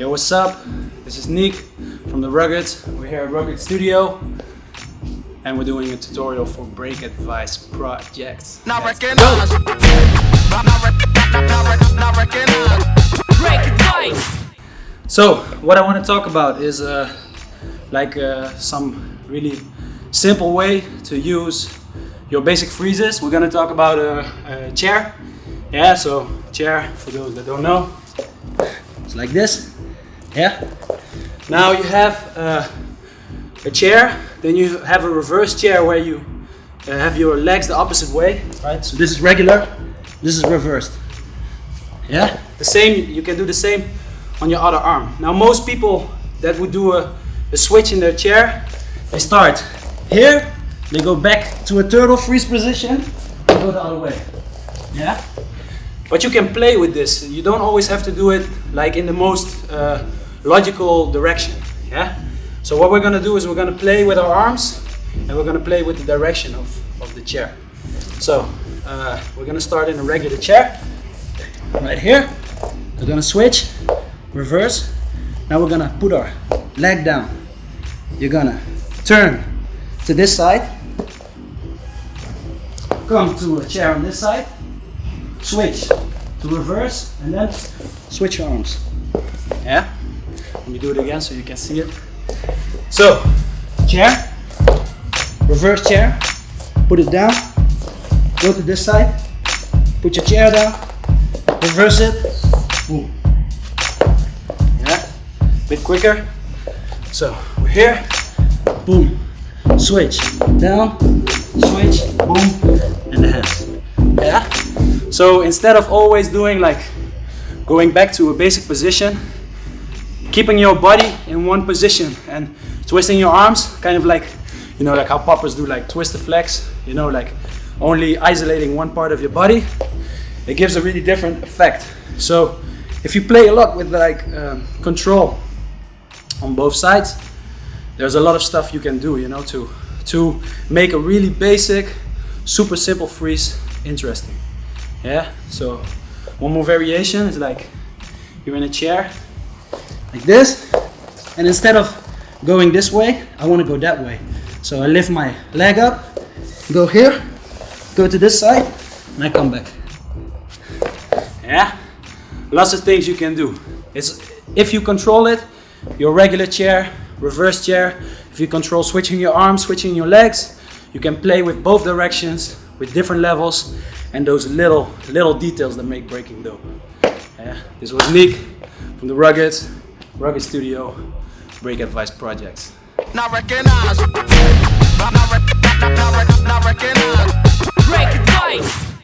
Yo, what's up? This is Nick from the Rugged. We're here at Rugged Studio and we're doing a tutorial for Break Advice projects. Not go. Not, not, rec- not, not, rec- not recognize. Break advice! So, what I want to talk about is uh, like uh, some really simple way to use your basic freezes. We're gonna talk about a, a chair. Yeah, so chair, for those that don't know, it's like this. Yeah. Now you have uh, a chair, then you have a reverse chair where you uh, have your legs the opposite way, right? So this is regular, this is reversed. Yeah. The same, you can do the same on your other arm. Now most people that would do a, a switch in their chair, they start here, they go back to a turtle freeze position, and go the other way. Yeah. But you can play with this. You don't always have to do it like in the most uh, logical direction. Yeah. So what we're gonna do is we're gonna play with our arms, and we're gonna play with the direction of, of the chair. So uh, we're gonna start in a regular chair, right here. We're gonna switch, reverse. Now we're gonna put our leg down. You're gonna turn to this side, come to a chair on this side, switch to reverse, and then switch arms. Yeah? Let me do it again so you can see it. So, chair, reverse chair, put it down, go to this side, put your chair down, reverse it, boom. Yeah, bit quicker. So we're here, boom, switch, down, switch, boom, and the hands. Yeah. So instead of always doing like going back to a basic position, keeping your body in one position and twisting your arms, kind of like you know, like how poppers do, like twist-o-flex. You know, like only isolating one part of your body. It gives a really different effect. So if you play a lot with like um, control on both sides, there's a lot of stuff you can do, you know, to to make a really basic, super simple freeze interesting. Yeah. So one more variation is like you're in a chair like this, and instead of going this way, I want to go that way. So I lift my leg up, go here, go to this side, and I come back. Yeah, lots of things you can do. It's if you control it, your regular chair, reverse chair. If you control switching your arms, switching your legs, you can play with both directions with different levels and those little little details that make breaking dope. Yeah, this was Nick from the Rugged Rugged Studio, Break Advice Projects. Not. Not, not, not, not, not. Break Advice.